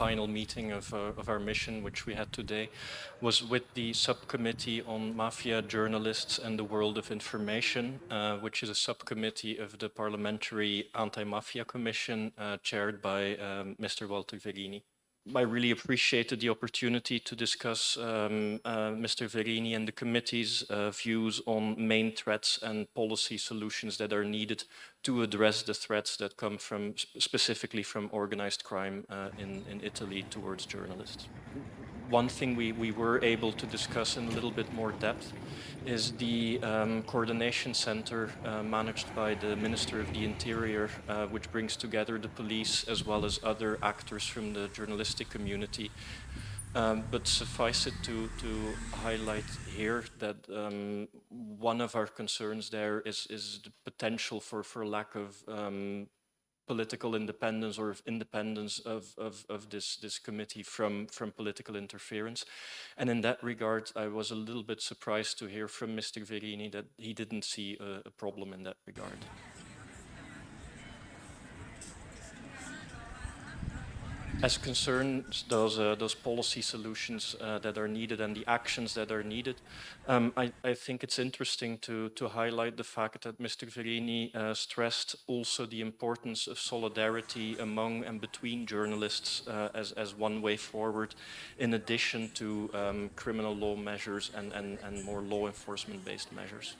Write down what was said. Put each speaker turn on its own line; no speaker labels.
final meeting of, uh, of our mission, which we had today, was with the subcommittee on mafia journalists and the world of information, uh, which is a subcommittee of the Parliamentary Anti-Mafia Commission, uh, chaired by um, Mr. Walter Verini. I really appreciated the opportunity to discuss um, uh, Mr. Verini and the committee's uh, views on main threats and policy solutions that are needed to address the threats that come from specifically from organized crime uh, in, in Italy towards journalists one thing we, we were able to discuss in a little bit more depth is the um, coordination center uh, managed by the Minister of the Interior, uh, which brings together the police as well as other actors from the journalistic community. Um, but suffice it to, to highlight here that um, one of our concerns there is, is the potential for, for lack of um, political independence or independence of, of, of this, this committee from, from political interference. And in that regard, I was a little bit surprised to hear from Mr. Verini that he didn't see a, a problem in that regard. As concerns those, uh, those policy solutions uh, that are needed and the actions that are needed, um, I, I, think it's interesting to, to highlight the fact that Mr. Verini uh, stressed also the importance of solidarity among and between journalists uh, as, as one way forward, in addition to um, criminal law measures and, and, and more law enforcement based measures.